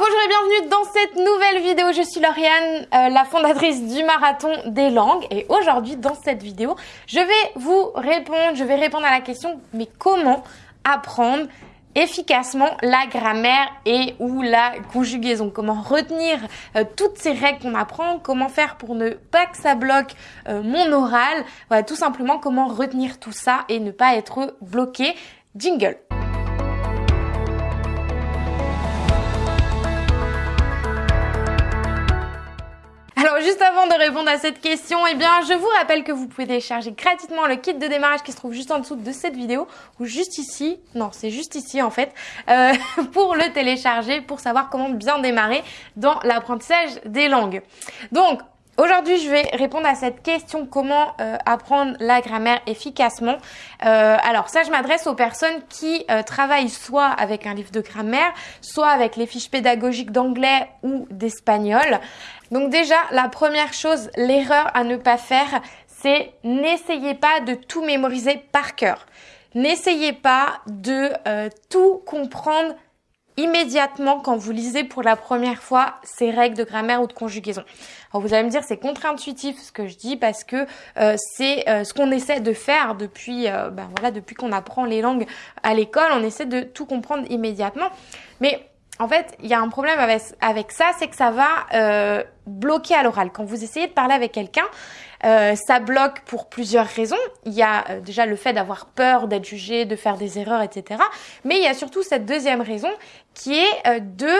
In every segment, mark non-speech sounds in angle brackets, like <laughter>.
bonjour et bienvenue dans cette nouvelle vidéo. Je suis Lauriane, euh, la fondatrice du Marathon des langues. Et aujourd'hui, dans cette vidéo, je vais vous répondre, je vais répondre à la question, mais comment apprendre efficacement la grammaire et ou la conjugaison? Comment retenir euh, toutes ces règles qu'on apprend, comment faire pour ne pas que ça bloque euh, mon oral? Voilà, tout simplement comment retenir tout ça et ne pas être bloqué? Jingle. Juste avant de répondre à cette question, eh bien je vous rappelle que vous pouvez télécharger gratuitement le kit de démarrage qui se trouve juste en dessous de cette vidéo ou juste ici, non c'est juste ici en fait, euh, <laughs> pour le télécharger pour savoir comment bien démarrer dans l'apprentissage des langues. Donc Aujourd'hui, je vais répondre à cette question comment euh, apprendre la grammaire efficacement. Euh, alors ça, je m'adresse aux personnes qui euh, travaillent soit avec un livre de grammaire, soit avec les fiches pédagogiques d'anglais ou d'espagnol. Donc déjà, la première chose, l'erreur à ne pas faire, c'est n'essayez pas de tout mémoriser par cœur. N'essayez pas de tout comprendre immédiatement quand vous lisez pour la première fois ces règles de grammaire ou de conjugaison. Alors vous allez me dire c'est contre-intuitif ce que je dis parce que euh, c'est euh, ce qu'on essaie de faire depuis euh, ben voilà depuis qu'on apprend les langues à l'école, on essaie de tout comprendre immédiatement. Mais en fait, il y a un problème avec, avec ça, c'est que ça va bloquer à l'oral. Quand vous essayez de parler avec quelqu'un, ça bloque pour plusieurs raisons. Il y a déjà le fait d'avoir peur d'être jugé, de faire des erreurs, etc. Mais il y a surtout cette deuxième raison qui est euh, de,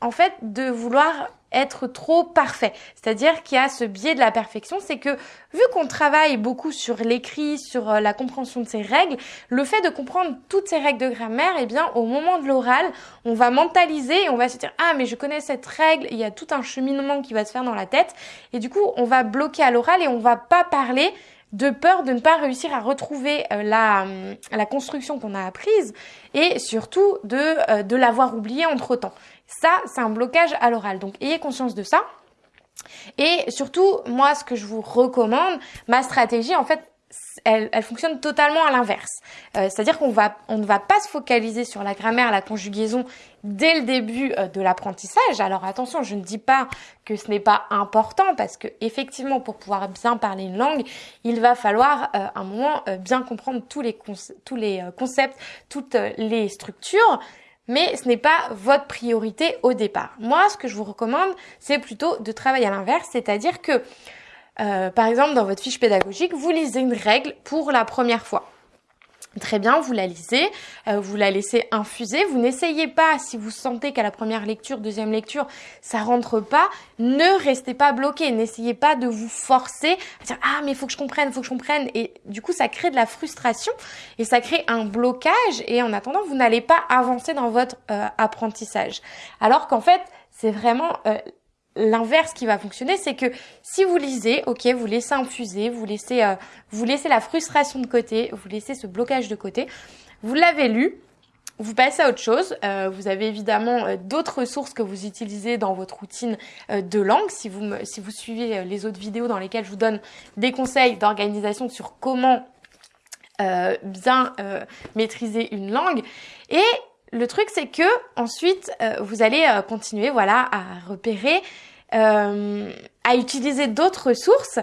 en fait, de vouloir être trop parfait. C'est-à-dire qu'il y a ce biais de la perfection, c'est que vu qu'on travaille beaucoup sur l'écrit, sur la compréhension de ces règles, le fait de comprendre toutes ces règles de grammaire, eh bien au moment de l'oral, on va mentaliser et on va se dire ah mais je connais cette règle, il y a tout un cheminement qui va se faire dans la tête et du coup on va bloquer à l'oral et on va pas parler de peur de ne pas réussir à retrouver euh, la, la construction qu'on a apprise et surtout de, euh, de l'avoir oubliée entre temps. Ça, c'est un blocage à l'oral. Donc, ayez conscience de ça. Et surtout, moi, ce que je vous recommande, ma stratégie, en fait, elle, elle fonctionne totalement à l'inverse. Euh, c'est-à-dire qu'on va, on ne va pas se focaliser sur la grammaire, la conjugaison dès le début euh, de l'apprentissage. Alors attention, je ne dis pas que ce n'est pas important parce que effectivement, pour pouvoir bien parler une langue, il va falloir euh, un moment bien comprendre tous les, tous les concepts, toutes les structures mais ce n'est pas votre priorité au départ. Moi, ce que je vous recommande, c'est plutôt de travailler à l'inverse, c'est-à-dire que, euh, par exemple, dans votre fiche pédagogique, vous lisez une règle pour la première fois. Très bien, vous la lisez, euh, vous la laissez infuser. Vous n'essayez pas, si vous sentez qu'à la première lecture, deuxième lecture, ça rentre pas, ne restez pas bloqué. N'essayez pas de vous forcer à dire ah mais il faut que je comprenne, il faut que je comprenne. Et du coup, ça crée de la frustration et ça crée un blocage. Et en attendant, vous n'allez pas avancer dans votre euh, apprentissage. Alors qu'en fait, c'est vraiment euh, l'inverse qui va fonctionner, c'est que si vous lisez, ok, vous laissez infuser, vous laissez, euh, vous laissez la frustration de côté, vous laissez ce blocage de côté, vous l'avez lu, vous passez à autre chose. Euh, vous avez évidemment euh, d'autres ressources que vous utilisez dans votre routine de langue. Si vous, si vous suivez les autres vidéos dans lesquelles je vous donne des conseils d'organisation sur comment bien maîtriser une langue. Et le truc, c'est que ensuite, vous allez continuer, voilà, à repérer euh, à utiliser d'autres ressources.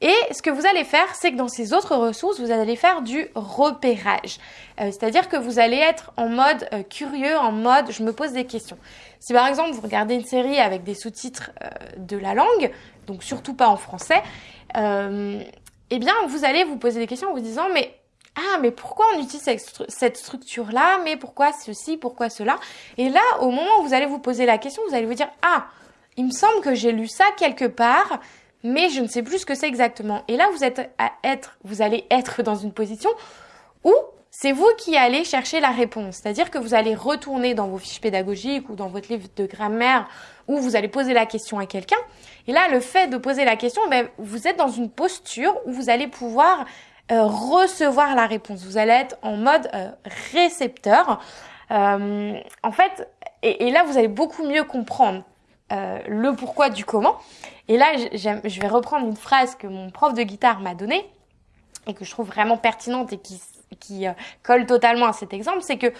Et ce que vous allez faire, c'est que dans ces autres ressources, vous allez faire du repérage. Euh, c'est-à-dire que vous allez être en mode euh, curieux, en mode je me pose des questions. Si par exemple vous regardez une série avec des sous-titres de la langue, donc surtout pas en français, eh bien vous allez vous poser des questions en vous disant mais ah mais pourquoi on utilise cette structure là mais pourquoi ceci? Pourquoi cela? Et là au moment où vous allez vous poser la question vous allez vous dire ah il me semble que j'ai lu ça quelque part, mais je ne sais plus ce que c'est exactement. Et là, vous êtes à être, vous allez être dans une position où c'est vous qui allez chercher la réponse. C'est-à-dire que vous allez retourner dans vos fiches pédagogiques ou dans votre livre de grammaire où vous allez poser la question à quelqu'un. Et là, le fait de poser la question, ben, vous êtes dans une posture où vous allez pouvoir euh, recevoir la réponse. Vous allez être en mode euh, récepteur. Euh, en fait, et, et là, vous allez beaucoup mieux comprendre. Euh, le pourquoi du comment. Et là, je vais reprendre une phrase que mon prof de guitare m'a donnée et que je trouve vraiment pertinente et qui, euh, colle totalement à cet exemple, c'est que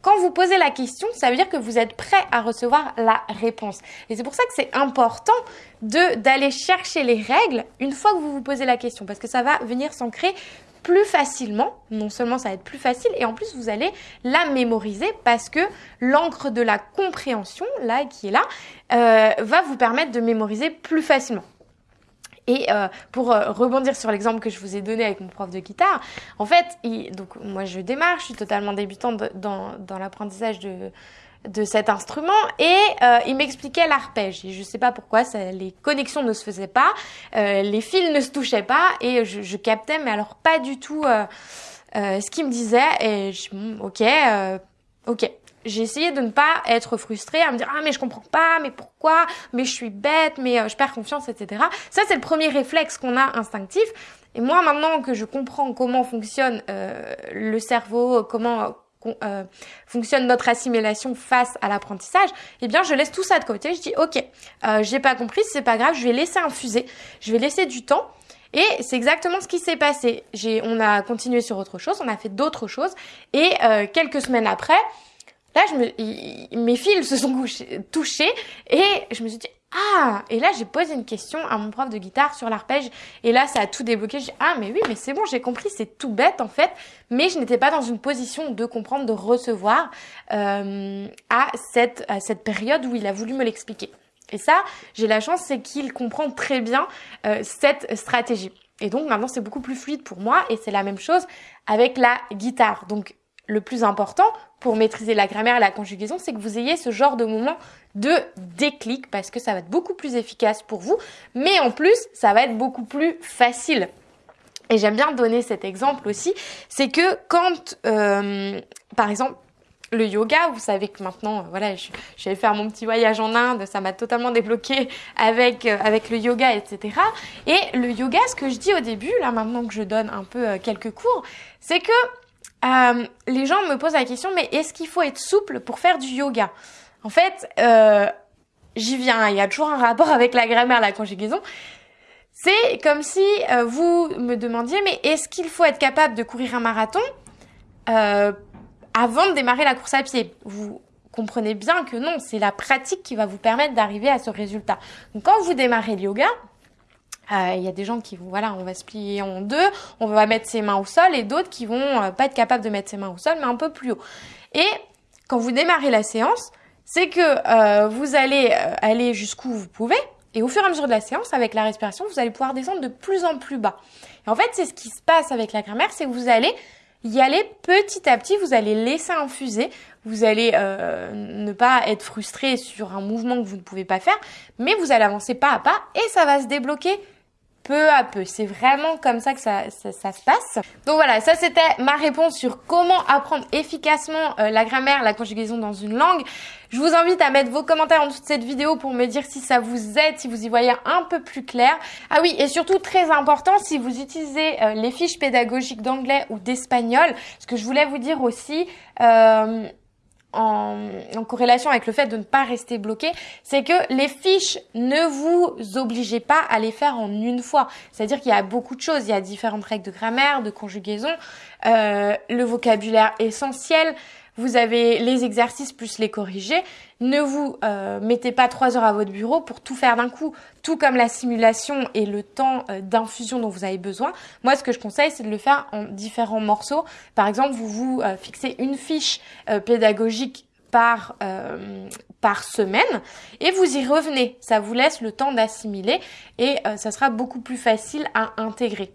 quand vous posez la question, ça veut dire que vous êtes prêt à recevoir la réponse. Et c'est pour ça que c'est important d'aller chercher les règles une fois que vous vous posez la question, parce que ça va venir s'ancrer plus facilement. Non seulement ça va être plus facile, et en plus vous allez la mémoriser parce que l'encre de la compréhension, là, qui est là, euh, va vous permettre de mémoriser plus facilement. Et euh, pour euh, rebondir sur l'exemple que je vous ai donné avec mon prof de guitare, en fait, donc moi je démarre, je suis totalement débutante dans l'apprentissage de, de cet instrument et euh, il m'expliquait l'arpège. Et je sais pas pourquoi, ça, les connexions ne se faisaient pas, euh, les fils ne se touchaient pas et je, je captais, mais alors pas du tout euh, ce qu'il me disait. Et je, ok, ok j'ai essayé de ne pas être frustrée, à me dire ah mais je comprends pas, mais pourquoi, mais je suis bête, mais euh, je perds confiance, etc. Ça c'est le premier réflexe qu'on a instinctif. Et moi maintenant que je comprends comment fonctionne euh, le cerveau, comment euh, fonctionne notre assimilation face à l'apprentissage, eh bien je laisse tout ça de côté. Je dis ok, euh, j'ai pas compris, c'est pas grave, je vais laisser infuser, je vais laisser du temps. Et c'est exactement ce qui s'est passé. On a continué sur autre chose, on a fait d'autres choses, et quelques semaines après, Là, je me, mes fils se sont touchés et je me suis dit ah et là j'ai posé une question à mon prof de guitare sur l'arpège et là ça a tout débloqué. Dis ah mais oui mais c'est bon j'ai compris c'est tout bête en fait mais je n'étais pas dans une position de comprendre de recevoir euh, à cette à cette période où il a voulu me l'expliquer. Et ça j'ai la chance c'est qu'il comprend très bien euh, cette stratégie. Et donc maintenant c'est beaucoup plus fluide pour moi et c'est la même chose avec la guitare. Donc le plus important pour maîtriser la grammaire et la conjugaison, c'est que vous ayez ce genre de moment de déclic parce que ça va être beaucoup plus efficace pour vous, mais en plus, ça va être beaucoup plus facile. Et j'aime bien donner cet exemple aussi, c'est que quand, euh, par exemple, le yoga, vous savez que maintenant, voilà, je, je vais faire mon petit voyage en Inde, ça m'a totalement débloqué avec euh, avec le yoga, etc. Et le yoga, ce que je dis au début, là maintenant que je donne un peu euh, quelques cours, c'est que euh, les gens me posent la question, mais est-ce qu'il faut être souple pour faire du yoga? En fait, euh, j'y viens, il y a toujours un rapport <laughs> avec la grammaire, la conjugaison. C'est comme si euh, vous me demandiez, mais est-ce qu'il faut être capable de courir un marathon euh, avant de démarrer la course à pied? Vous comprenez bien que non, c'est la pratique qui va vous permettre d'arriver à ce résultat. Donc quand vous démarrez le yoga, il y a des gens qui vont, voilà, on va se plier en deux, on va mettre ses mains au sol, et d'autres qui vont euh, pas être capables de mettre ses mains au sol, mais un peu plus haut. Et quand vous démarrez la séance, c'est que euh, vous allez aller jusqu'où vous pouvez, et au fur et à mesure de la séance, avec la respiration, vous allez pouvoir descendre de plus en plus bas. Et en fait, c'est ce qui se passe avec la grammaire, c'est que vous allez y aller petit à petit, vous allez laisser infuser, vous allez ne pas être frustré sur un mouvement que vous ne pouvez pas faire, mais vous allez avancer pas à pas et ça va se débloquer peu à peu. C'est vraiment comme ça que ça, ça, se passe. Donc voilà, ça c'était ma réponse sur comment apprendre efficacement euh, la grammaire, la conjugaison dans une langue. Je vous invite à mettre vos commentaires en dessous de cette vidéo pour me dire si ça vous aide, si vous y voyez un peu plus clair. Ah oui, et surtout très important, si vous utilisez euh, les fiches pédagogiques d'anglais ou d'espagnol, ce que je voulais vous dire aussi, euh, en, en, corrélation avec le fait de ne pas rester bloqué, c'est que les fiches ne vous obligez pas à les faire en une fois. C'est-à-dire qu'il y a beaucoup de choses. Il y a différentes règles de grammaire, de conjugaison, euh, le vocabulaire essentiel, vous avez les exercices plus les corriger. Ne vous euh, mettez pas trois heures à votre bureau pour tout faire d'un coup, tout comme la simulation et le temps euh, d'infusion dont vous avez besoin. Moi, ce que je conseille, c'est de le faire en différents morceaux. Par exemple, vous vous euh, fixez une fiche pédagogique par, par semaine et vous y revenez. Ça vous laisse le temps d'assimiler et ça sera beaucoup plus facile à intégrer.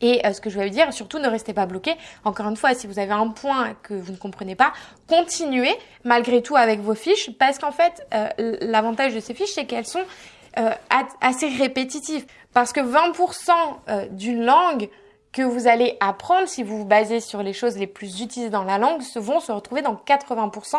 Et euh, ce que je vous dire, surtout ne restez pas bloqué. Encore une fois, si vous avez un point que vous ne comprenez pas, continuez malgré tout avec vos fiches parce qu'en fait, euh, l'avantage de ces fiches, c'est qu'elles sont euh, assez répétitives. Parce que 20% d'une langue que vous allez apprendre, si vous vous basez sur les choses les plus utilisées dans la langue, vont se retrouver dans 80%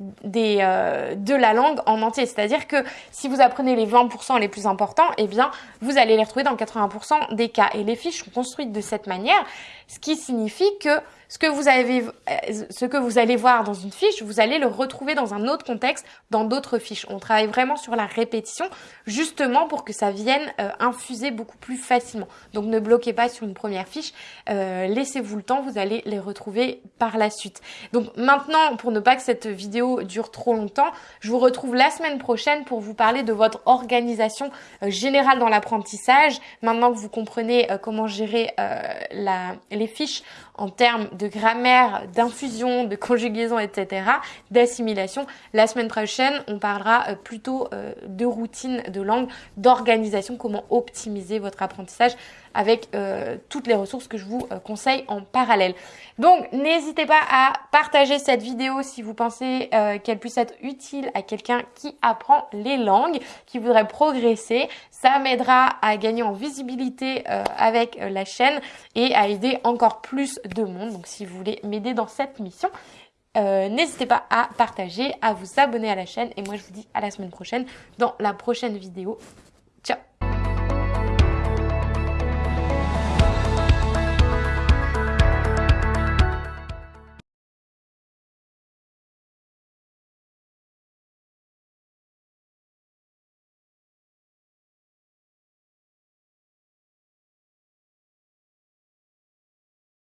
euh, de la langue en entier. C'est-à-dire que si vous apprenez les 20% les plus importants, eh bien, vous allez les retrouver dans 80% des cas. Et les fiches sont construites de cette manière, ce qui signifie que ce que vous avez, euh, ce que vous allez voir dans une fiche, vous allez le retrouver dans un autre contexte, dans d'autres fiches. On travaille vraiment sur la répétition, justement pour que ça vienne euh, infuser beaucoup plus facilement. Donc ne bloquez pas sur une première fiche, euh, laissez-vous le temps, vous allez les retrouver par la suite. Donc maintenant, pour ne pas que cette vidéo dure trop longtemps, je vous retrouve la semaine prochaine pour vous parler de votre organisation générale dans l'apprentissage. Maintenant que vous comprenez comment gérer la, les fiches en termes de grammaire, d'infusion, de conjugaison, etc., d'assimilation. La semaine prochaine, on parlera euh, plutôt euh, de routine de langue, d'organisation, comment optimiser votre apprentissage avec euh, toutes les ressources que je vous conseille en parallèle. Donc n'hésitez pas à partager cette vidéo si vous pensez qu'elle puisse être utile à quelqu'un qui apprend les langues, qui voudrait progresser. Ça m'aidera à gagner en visibilité avec la chaîne et à aider encore plus de monde. Donc si vous voulez m'aider dans cette mission, euh, n'hésitez pas à partager, à vous abonner à la chaîne. Et moi, je vous dis à la semaine prochaine dans la prochaine vidéo. Ciao